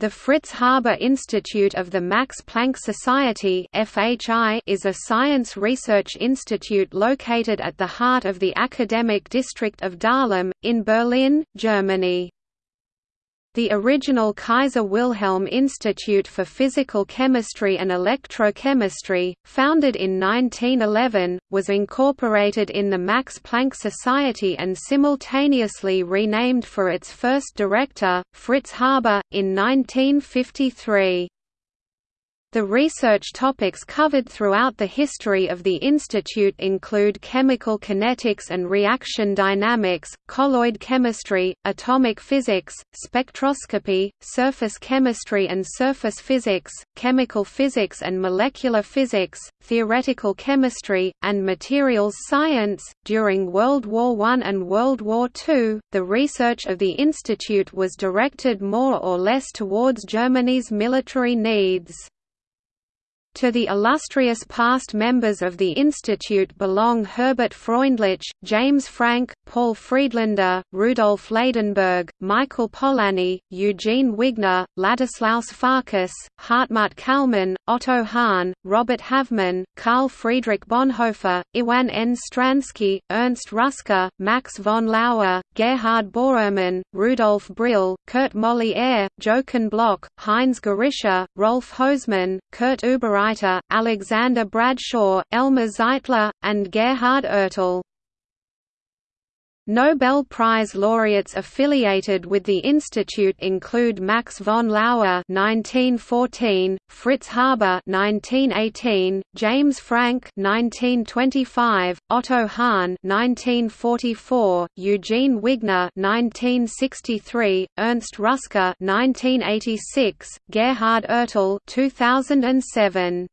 The Fritz Haber Institute of the Max Planck Society is a science research institute located at the heart of the academic district of Dahlem, in Berlin, Germany. The original Kaiser Wilhelm Institute for Physical Chemistry and Electrochemistry, founded in 1911, was incorporated in the Max Planck Society and simultaneously renamed for its first director, Fritz Haber, in 1953. The research topics covered throughout the history of the institute include chemical kinetics and reaction dynamics, colloid chemistry, atomic physics, spectroscopy, surface chemistry and surface physics, chemical physics and molecular physics, theoretical chemistry, and materials science. During World War I and World War II, the research of the institute was directed more or less towards Germany's military needs. To the illustrious past members of the institute belong Herbert Freundlich, James Franck, Paul Friedlander, Rudolf Ladenburg, Michael Polanyi, Eugene Wigner, Ladislaus Farkas, Hartmut Kallmann, Otto Hahn, Robert Havemann, Karl Friedrich Bonhoeffer, Iwan N. Stransky, Ernst Ruska, Max von Laue, Gerhard Borrmann, Rudolf Brill, Kurt Molière, Jochen Bloch, Heinz Gerischer, Rolf Hosemann, Kurt Ubereit Alexander Bradshaw, Elmer Zeitler, and Gerhard Ertl. Nobel Prize laureates affiliated with the institute include Max von Laue (1914), Fritz Haber (1918), James Franck (1925), Otto Hahn (1944), Eugene Wigner (1963), Ernst Ruska (1986), Gerhard Ertl (2007).